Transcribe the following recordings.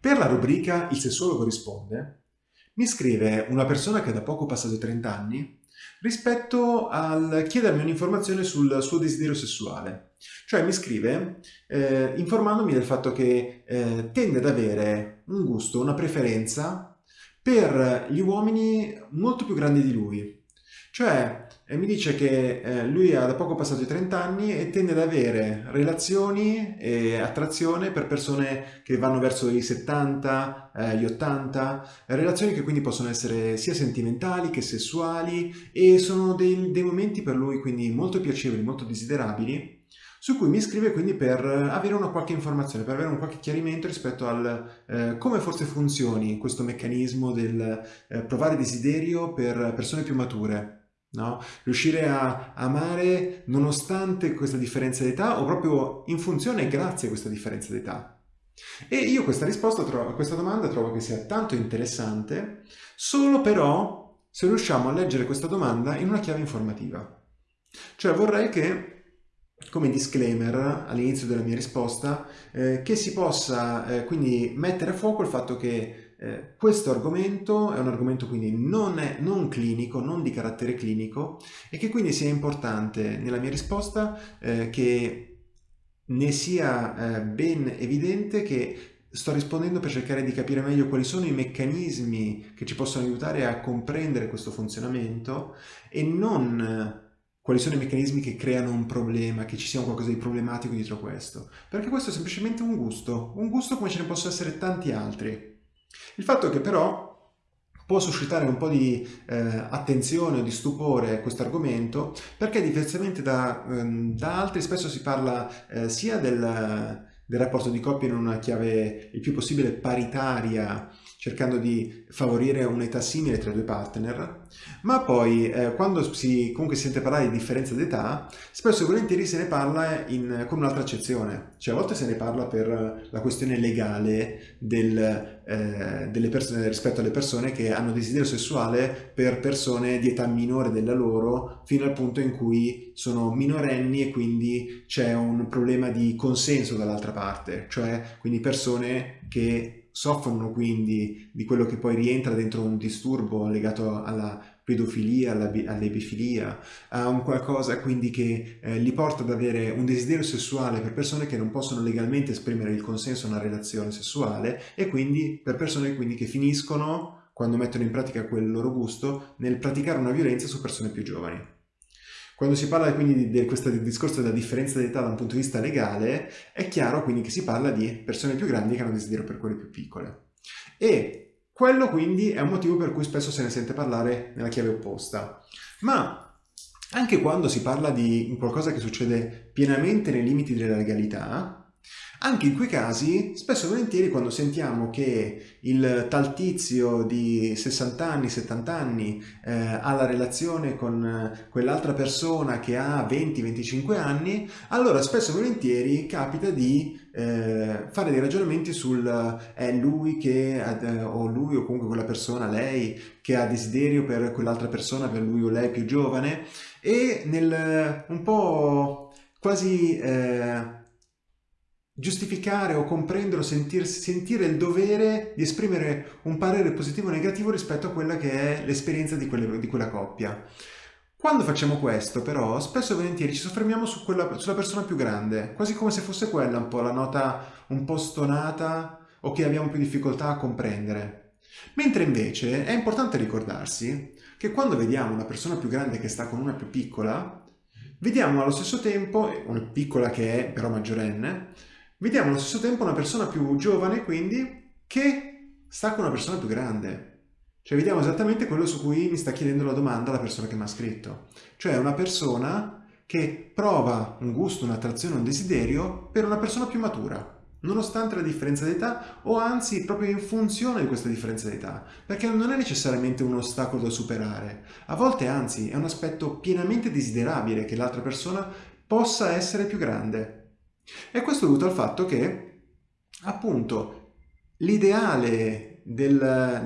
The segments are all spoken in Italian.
Per la rubrica Il sessuologo risponde, mi scrive una persona che da poco passato i 30 anni rispetto al chiedermi un'informazione sul suo desiderio sessuale. Cioè mi scrive eh, informandomi del fatto che eh, tende ad avere un gusto, una preferenza per gli uomini molto più grandi di lui. Cioè eh, mi dice che eh, lui ha da poco passato i 30 anni e tende ad avere relazioni e attrazione per persone che vanno verso i 70, eh, gli 80, relazioni che quindi possono essere sia sentimentali che sessuali e sono dei, dei momenti per lui quindi molto piacevoli, molto desiderabili su cui mi scrive quindi per avere una qualche informazione, per avere un qualche chiarimento rispetto al eh, come forse funzioni questo meccanismo del eh, provare desiderio per persone più mature. No? Riuscire a amare nonostante questa differenza d'età o proprio in funzione grazie a questa differenza d'età. E io questa risposta a questa domanda trovo che sia tanto interessante, solo però se riusciamo a leggere questa domanda in una chiave informativa. Cioè vorrei che come disclaimer all'inizio della mia risposta eh, che si possa eh, quindi mettere a fuoco il fatto che eh, questo argomento è un argomento quindi non, è, non, clinico, non di carattere clinico e che quindi sia importante nella mia risposta eh, che ne sia eh, ben evidente che sto rispondendo per cercare di capire meglio quali sono i meccanismi che ci possono aiutare a comprendere questo funzionamento e non eh, quali sono i meccanismi che creano un problema, che ci sia qualcosa di problematico dietro questo. Perché questo è semplicemente un gusto, un gusto come ce ne possono essere tanti altri. Il fatto è che però può suscitare un po' di eh, attenzione o di stupore questo argomento perché diversamente da, ehm, da altri spesso si parla eh, sia del, del rapporto di coppia in una chiave il più possibile paritaria cercando di favorire un'età simile tra i due partner, ma poi eh, quando si, comunque si sente parlare di differenza d'età, spesso e volentieri se ne parla in, con un'altra accezione, cioè a volte se ne parla per la questione legale del, eh, delle persone, rispetto alle persone che hanno desiderio sessuale per persone di età minore della loro, fino al punto in cui sono minorenni e quindi c'è un problema di consenso dall'altra parte, cioè quindi persone che soffrono quindi di quello che poi rientra dentro un disturbo legato alla pedofilia, all'ebifilia, a un qualcosa quindi che eh, li porta ad avere un desiderio sessuale per persone che non possono legalmente esprimere il consenso a una relazione sessuale e quindi per persone quindi che finiscono, quando mettono in pratica quel loro gusto, nel praticare una violenza su persone più giovani. Quando si parla quindi di, questo discorso della differenza d'età da un punto di vista legale, è chiaro quindi che si parla di persone più grandi che hanno desiderio per quelle più piccole. E quello quindi è un motivo per cui spesso se ne sente parlare nella chiave opposta. Ma anche quando si parla di qualcosa che succede pienamente nei limiti della legalità, anche in quei casi, spesso e volentieri quando sentiamo che il tal tizio di 60 anni, 70 anni eh, ha la relazione con quell'altra persona che ha 20-25 anni, allora spesso e volentieri capita di eh, fare dei ragionamenti sul è lui che, eh, o lui o comunque quella persona, lei, che ha desiderio per quell'altra persona, per lui o lei più giovane e nel un po' quasi... Eh, giustificare o comprendere o sentir, sentire il dovere di esprimere un parere positivo o negativo rispetto a quella che è l'esperienza di, di, quella coppia. Quando facciamo questo però spesso e volentieri ci soffermiamo su quella, sulla persona più grande, quasi come se fosse quella un po' la nota un po' stonata o che abbiamo più difficoltà a comprendere. Mentre invece è importante ricordarsi che quando vediamo una persona più grande che sta con una più piccola, vediamo allo stesso tempo, una piccola che è però maggiorenne, Vediamo allo stesso tempo una persona più giovane, quindi, che sta con una persona più grande. Cioè vediamo esattamente quello su cui mi sta chiedendo la domanda la persona che mi ha scritto. Cioè una persona che prova un gusto, un'attrazione, un desiderio per una persona più matura, nonostante la differenza d'età o anzi proprio in funzione di questa differenza d'età, perché non è necessariamente un ostacolo da superare, a volte anzi è un aspetto pienamente desiderabile che l'altra persona possa essere più grande. E questo è dovuto al fatto che, appunto, l'ideale del,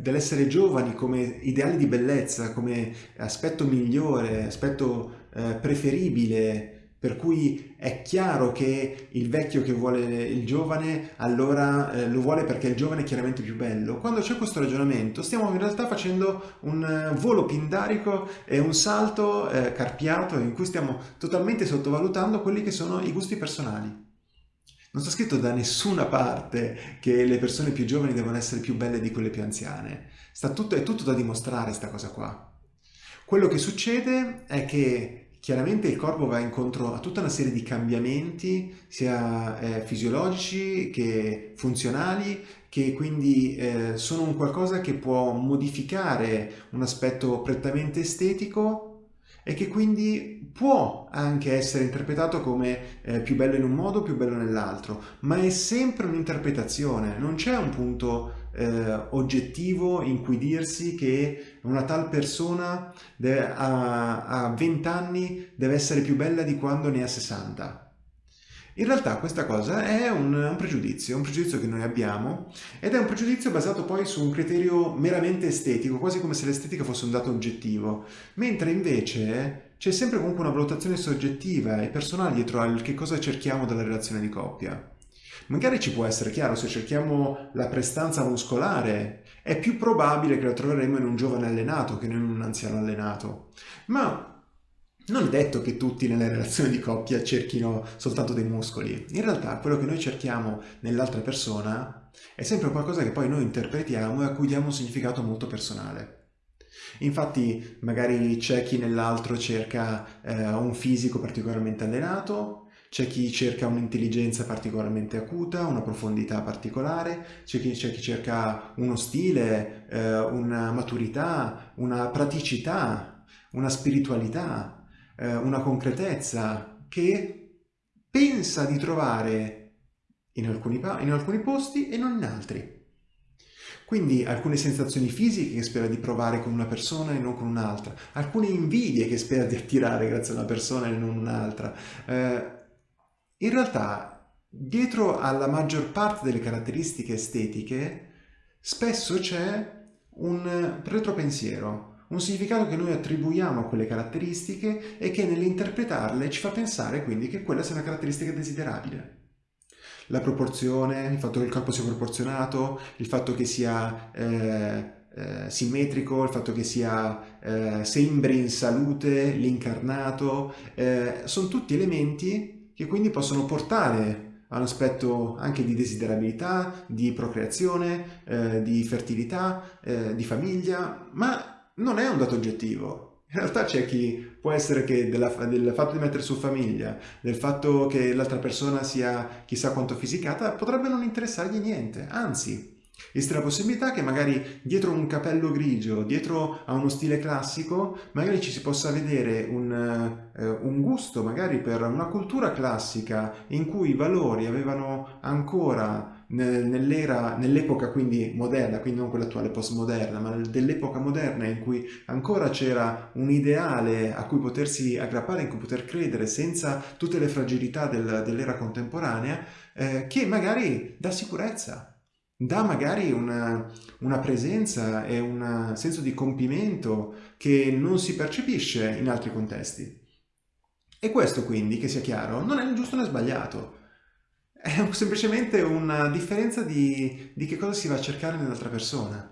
dell'essere giovani come ideale di bellezza, come aspetto migliore, aspetto eh, preferibile per cui è chiaro che il vecchio che vuole il giovane allora eh, lo vuole perché il giovane è chiaramente più bello. Quando c'è questo ragionamento stiamo in realtà facendo un eh, volo pindarico e un salto eh, carpiato in cui stiamo totalmente sottovalutando quelli che sono i gusti personali. Non sta scritto da nessuna parte che le persone più giovani devono essere più belle di quelle più anziane. Tutto, è tutto da dimostrare sta cosa qua. Quello che succede è che Chiaramente il corpo va incontro a tutta una serie di cambiamenti, sia eh, fisiologici che funzionali, che quindi eh, sono un qualcosa che può modificare un aspetto prettamente estetico e che quindi può anche essere interpretato come eh, più bello in un modo, più bello nell'altro, ma è sempre un'interpretazione, non c'è un punto eh, oggettivo in cui dirsi che una tal persona a, a 20 anni deve essere più bella di quando ne ha 60. In realtà questa cosa è un, un, pregiudizio, un pregiudizio che noi abbiamo ed è un pregiudizio basato poi su un criterio meramente estetico, quasi come se l'estetica fosse un dato oggettivo, mentre invece c'è sempre comunque una valutazione soggettiva e personale dietro al che cosa cerchiamo dalla relazione di coppia. Magari ci può essere chiaro, se cerchiamo la prestanza muscolare, è più probabile che la troveremo in un giovane allenato che in un anziano allenato. Ma non è detto che tutti nelle relazioni di coppia cerchino soltanto dei muscoli. In realtà quello che noi cerchiamo nell'altra persona è sempre qualcosa che poi noi interpretiamo e a cui diamo un significato molto personale. Infatti magari c'è chi nell'altro cerca eh, un fisico particolarmente allenato, c'è chi cerca un'intelligenza particolarmente acuta, una profondità particolare, c'è chi, chi, cerca uno stile, eh, una maturità, una praticità, una spiritualità, eh, una concretezza che pensa di trovare in alcuni, in alcuni posti e non in altri. Quindi alcune sensazioni fisiche che spera di provare con una persona e non con un'altra, alcune invidie che spera di attirare grazie a una persona e non un'altra. Eh, in realtà, dietro alla maggior parte delle caratteristiche estetiche, spesso c'è un retropensiero, un significato che noi attribuiamo a quelle caratteristiche e che nell'interpretarle ci fa pensare quindi che quella sia una caratteristica desiderabile. La proporzione, il fatto che il corpo sia proporzionato, il fatto che sia eh, eh, simmetrico, il fatto che sia eh, sembri in salute, l'incarnato, eh, sono tutti elementi che quindi possono portare a un aspetto anche di desiderabilità, di procreazione, eh, di fertilità, eh, di famiglia, ma non è un dato oggettivo. In realtà c'è chi può essere che della, del fatto di mettere su famiglia, del fatto che l'altra persona sia chissà quanto fisicata, potrebbe non interessargli niente, anzi Esiste la possibilità che magari dietro un capello grigio, dietro a uno stile classico, magari ci si possa vedere un, eh, un gusto magari per una cultura classica in cui i valori avevano ancora nell'era, nell'epoca quindi moderna, quindi non quella attuale postmoderna, ma dell'epoca moderna in cui ancora c'era un ideale a cui potersi aggrappare, in cui poter credere senza tutte le fragilità del, dell'era contemporanea, eh, che magari dà sicurezza, dà magari una, una presenza e un senso di compimento che non si percepisce in altri contesti. E questo quindi, che sia chiaro, non è né giusto né sbagliato, è semplicemente una differenza di, di che cosa si va a cercare nell'altra persona.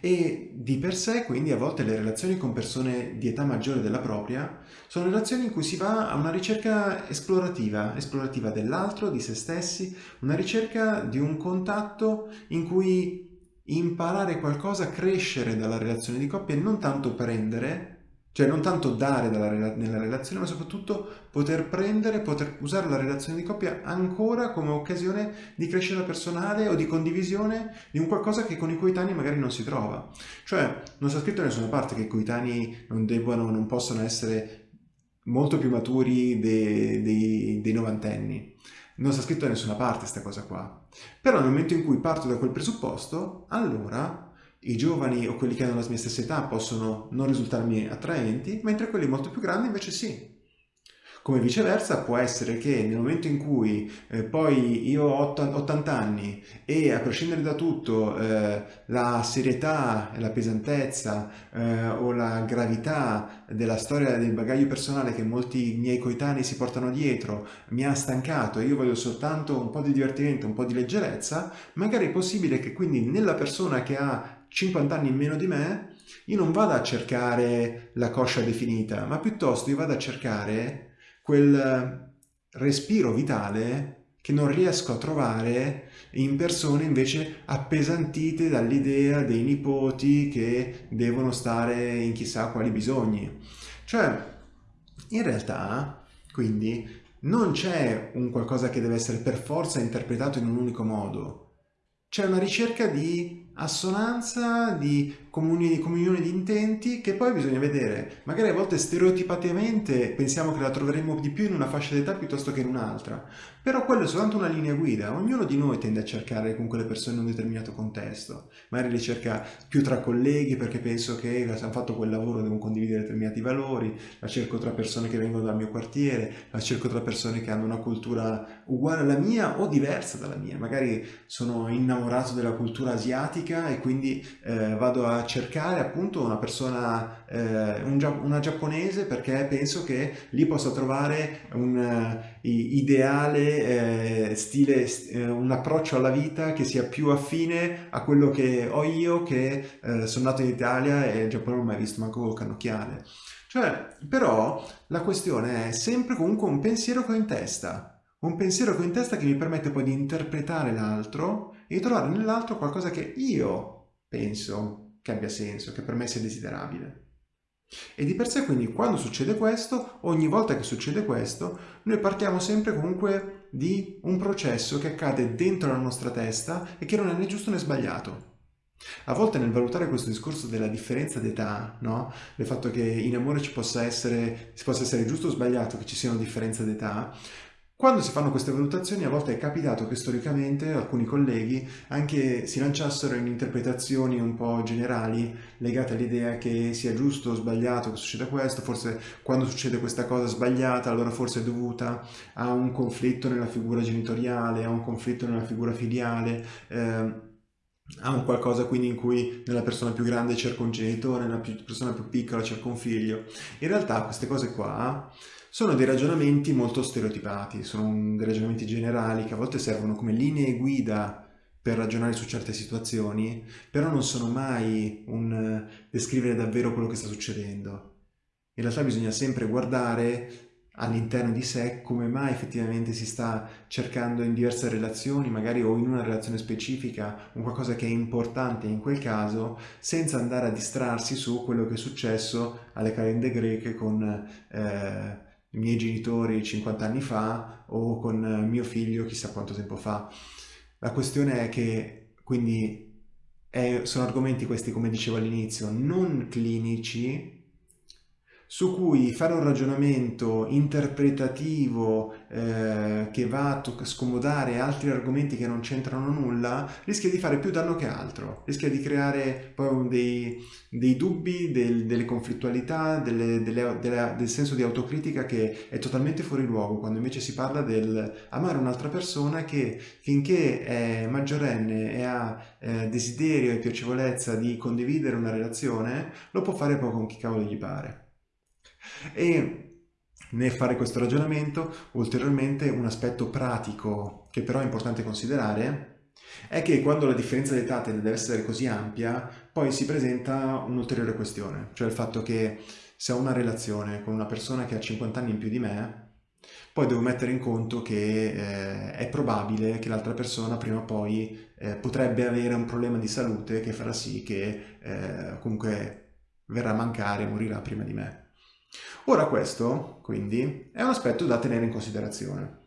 E di per sé, quindi, a volte le relazioni con persone di età maggiore della propria sono relazioni in cui si va a una ricerca esplorativa, esplorativa dell'altro, di se stessi, una ricerca di un contatto in cui imparare qualcosa, crescere dalla relazione di coppia e non tanto prendere, cioè non tanto dare dalla, nella relazione, ma soprattutto poter prendere, poter usare la relazione di coppia ancora come occasione di crescita personale o di condivisione di un qualcosa che con i coetanei magari non si trova. Cioè non sta scritto da nessuna parte che i coetanei non debbano, non possano essere molto più maturi dei, dei, dei novantenni. Non sta scritto da nessuna parte questa cosa qua. Però nel momento in cui parto da quel presupposto, allora i giovani o quelli che hanno la mia stessa età possono non risultarmi attraenti, mentre quelli molto più grandi invece sì. Come viceversa può essere che nel momento in cui eh, poi io ho 80 anni e a prescindere da tutto eh, la serietà, la pesantezza eh, o la gravità della storia del bagaglio personale che molti miei coetanei si portano dietro mi ha stancato e io voglio soltanto un po' di divertimento, un po' di leggerezza, magari è possibile che quindi nella persona che ha 50 anni in meno di me io non vado a cercare la coscia definita, ma piuttosto io vado a cercare quel respiro vitale che non riesco a trovare in persone invece appesantite dall'idea dei nipoti che devono stare in chissà quali bisogni. Cioè, in realtà, quindi, non c'è un qualcosa che deve essere per forza interpretato in un unico modo. C'è una ricerca di assonanza, di comuni, comunione di intenti che poi bisogna vedere. Magari a volte stereotipatamente pensiamo che la troveremo di più in una fascia d'età piuttosto che in un'altra, però quello è soltanto una linea guida. Ognuno di noi tende a cercare con quelle persone in un determinato contesto. Magari le cerca più tra colleghi perché penso che hanno fatto quel lavoro devono condividere determinati valori, la cerco tra persone che vengono dal mio quartiere, la cerco tra persone che hanno una cultura uguale alla mia o diversa dalla mia. Magari sono innamorato della cultura asiatica e quindi eh, vado a cercare appunto una persona, eh, un, una giapponese perché penso che lì possa trovare un uh, ideale eh, stile, eh, un approccio alla vita che sia più affine a quello che ho io che eh, sono nato in Italia e il Giappone non ho mai visto manco cannocchiale. Cioè, però la questione è sempre comunque un pensiero che ho in testa, un pensiero che ho in testa che mi permette poi di interpretare l'altro e di trovare nell'altro qualcosa che io penso che abbia senso, che per me sia desiderabile. E di per sé quindi quando succede questo, ogni volta che succede questo, noi partiamo sempre comunque di un processo che accade dentro la nostra testa e che non è né giusto né sbagliato. A volte nel valutare questo discorso della differenza d'età, no? del fatto che in amore ci possa essere, si possa essere giusto o sbagliato che ci sia una differenza d'età, quando si fanno queste valutazioni a volte è capitato che storicamente alcuni colleghi anche si lanciassero in interpretazioni un po' generali legate all'idea che sia giusto o sbagliato che succeda questo, forse quando succede questa cosa sbagliata allora forse è dovuta a un conflitto nella figura genitoriale, a un conflitto nella figura filiale, eh, a un qualcosa quindi in cui nella persona più grande cerca un genitore, nella persona più piccola cerca un figlio. In realtà queste cose qua sono dei ragionamenti molto stereotipati, sono dei ragionamenti generali che a volte servono come linee guida per ragionare su certe situazioni, però non sono mai un descrivere davvero quello che sta succedendo. In realtà bisogna sempre guardare all'interno di sé come mai effettivamente si sta cercando in diverse relazioni, magari o in una relazione specifica, un qualcosa che è importante in quel caso, senza andare a distrarsi su quello che è successo alle calende greche con eh, i miei genitori 50 anni fa o con mio figlio chissà quanto tempo fa. La questione è che quindi è, sono argomenti questi, come dicevo all'inizio, non clinici su cui fare un ragionamento interpretativo eh, che va a scomodare altri argomenti che non c'entrano nulla rischia di fare più danno che altro, rischia di creare poi dei, dei dubbi, del, delle conflittualità, delle, delle, delle, del senso di autocritica che è totalmente fuori luogo quando invece si parla del amare un'altra persona che finché è maggiorenne e ha eh, desiderio e piacevolezza di condividere una relazione lo può fare poi con chi cavolo gli pare. E nel fare questo ragionamento, ulteriormente un aspetto pratico che però è importante considerare è che quando la differenza di età deve essere così ampia, poi si presenta un'ulteriore questione, cioè il fatto che se ho una relazione con una persona che ha 50 anni in più di me, poi devo mettere in conto che eh, è probabile che l'altra persona prima o poi eh, potrebbe avere un problema di salute che farà sì che eh, comunque verrà a mancare, morirà prima di me. Ora questo, quindi, è un aspetto da tenere in considerazione.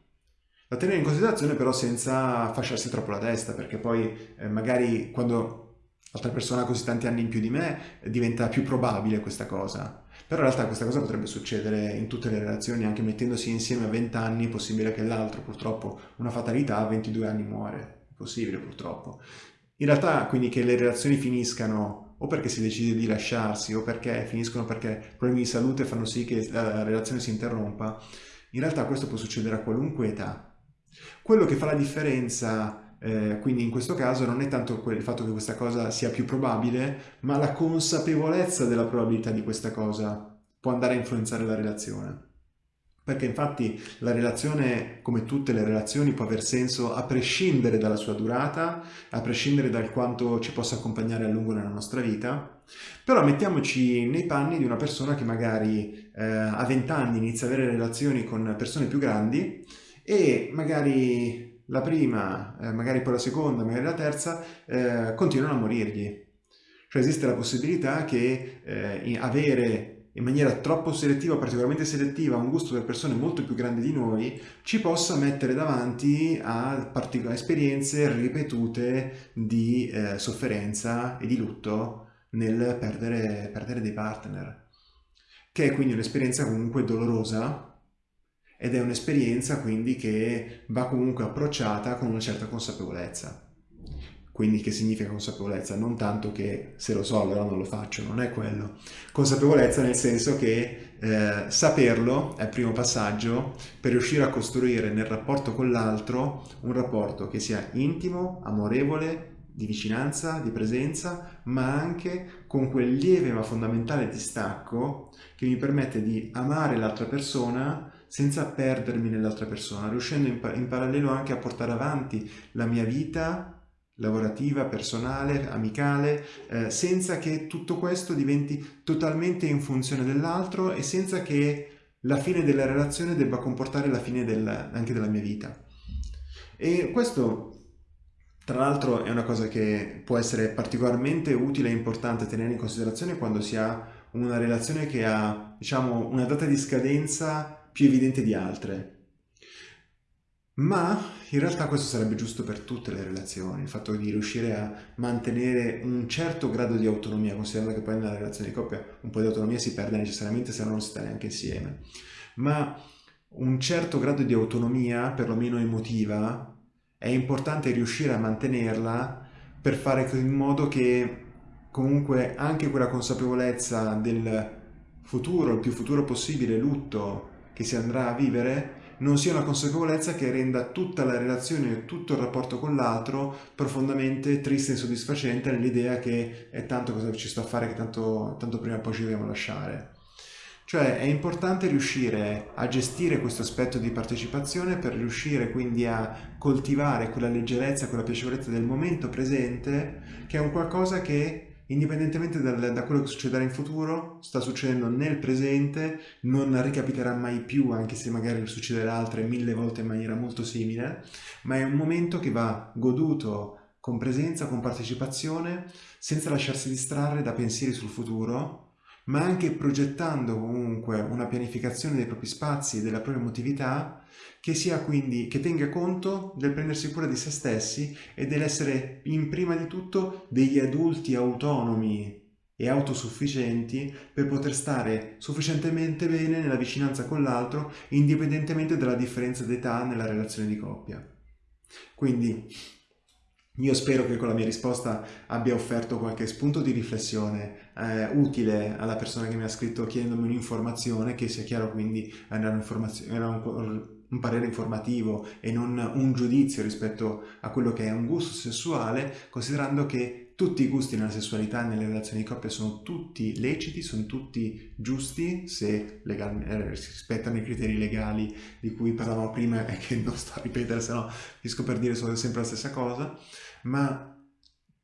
Da tenere in considerazione però senza fasciarsi troppo la testa, perché poi eh, magari quando l'altra persona ha così tanti anni in più di me diventa più probabile questa cosa. Però in realtà questa cosa potrebbe succedere in tutte le relazioni, anche mettendosi insieme a 20 anni è possibile che l'altro purtroppo una fatalità a 22 anni muore, è possibile purtroppo. In realtà quindi che le relazioni finiscano o perché si decide di lasciarsi o perché finiscono perché problemi di salute fanno sì che la relazione si interrompa, In realtà questo può succedere a qualunque età. Quello che fa la differenza, eh, quindi in questo caso, non è tanto il fatto che questa cosa sia più probabile, ma la consapevolezza della probabilità di questa cosa può andare a influenzare la relazione. Perché infatti la relazione, come tutte le relazioni, può aver senso a prescindere dalla sua durata, a prescindere dal quanto ci possa accompagnare a lungo nella nostra vita. Però mettiamoci nei panni di una persona che magari eh, a 20 anni inizia a avere relazioni con persone più grandi e magari la prima, eh, magari poi la seconda, magari la terza, eh, continuano a morirgli. Cioè esiste la possibilità che eh, avere in maniera troppo selettiva, particolarmente selettiva, un gusto per persone molto più grandi di noi, ci possa mettere davanti a esperienze ripetute di eh, sofferenza e di lutto nel perdere, perdere dei partner. Che è quindi un'esperienza comunque dolorosa ed è un'esperienza quindi che va comunque approcciata con una certa consapevolezza. Quindi che significa consapevolezza? Non tanto che se lo so allora non lo faccio, non è quello. Consapevolezza nel senso che eh, saperlo è il primo passaggio per riuscire a costruire nel rapporto con l'altro un rapporto che sia intimo, amorevole, di vicinanza, di presenza, ma anche con quel lieve ma fondamentale distacco che mi permette di amare l'altra persona senza perdermi nell'altra persona, riuscendo in, in parallelo anche a portare avanti la mia vita lavorativa, personale, amicale, eh, senza che tutto questo diventi totalmente in funzione dell'altro e senza che la fine della relazione debba comportare la fine del, anche della mia vita. E questo tra l'altro è una cosa che può essere particolarmente utile e importante tenere in considerazione quando si ha una relazione che ha diciamo, una data di scadenza più evidente di altre. Ma in realtà questo sarebbe giusto per tutte le relazioni, il fatto di riuscire a mantenere un certo grado di autonomia, considerando che poi nella relazione di coppia un po' di autonomia si perde necessariamente se non si sta neanche insieme. Ma un certo grado di autonomia, perlomeno emotiva, è importante riuscire a mantenerla per fare in modo che comunque anche quella consapevolezza del futuro, il più futuro possibile lutto che si andrà a vivere, non sia una consapevolezza che renda tutta la relazione e tutto il rapporto con l'altro profondamente triste e insoddisfacente nell'idea che è tanto cosa ci sto a fare che tanto, tanto prima o poi ci dobbiamo lasciare. Cioè è importante riuscire a gestire questo aspetto di partecipazione per riuscire quindi a coltivare quella leggerezza, quella piacevolezza del momento presente, che è un qualcosa che indipendentemente dal, da quello che succederà in futuro, sta succedendo nel presente, non ricapiterà mai più, anche se magari succederà altre mille volte in maniera molto simile, ma è un momento che va goduto con presenza, con partecipazione, senza lasciarsi distrarre da pensieri sul futuro, ma anche progettando comunque una pianificazione dei propri spazi e della propria emotività che sia quindi che tenga conto del prendersi cura di se stessi e dell'essere in prima di tutto degli adulti autonomi e autosufficienti per poter stare sufficientemente bene nella vicinanza con l'altro indipendentemente dalla differenza d'età nella relazione di coppia. Quindi io spero che con la mia risposta abbia offerto qualche spunto di riflessione eh, utile alla persona che mi ha scritto chiedendomi un'informazione, che sia chiaro quindi era, era un, parere informativo e non un giudizio rispetto a quello che è un gusto sessuale, considerando che tutti i gusti nella sessualità e nelle relazioni di coppia sono tutti leciti, sono tutti giusti se legal, eh, rispettano i criteri legali di cui parlavamo prima e che non sto a ripetere, se no finisco per dire sempre la stessa cosa. Ma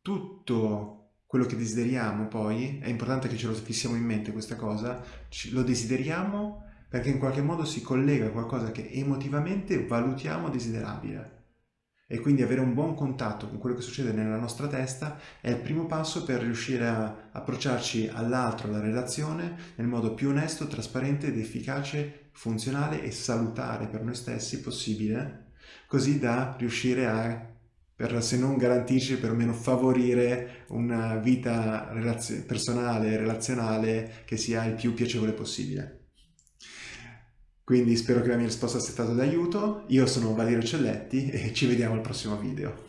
tutto quello che desideriamo poi, è importante che ce lo fissiamo in mente questa cosa, lo desideriamo perché in qualche modo si collega a qualcosa che emotivamente valutiamo desiderabile. E quindi avere un buon contatto con quello che succede nella nostra testa è il primo passo per riuscire a approcciarci all'altro, alla relazione, nel modo più onesto, trasparente ed efficace, funzionale e salutare per noi stessi possibile, così da riuscire a per se non garantisce perlomeno favorire una vita relazio personale relazionale che sia il più piacevole possibile. Quindi spero che la mia risposta sia stata d'aiuto, io sono Valerio Celletti e ci vediamo al prossimo video.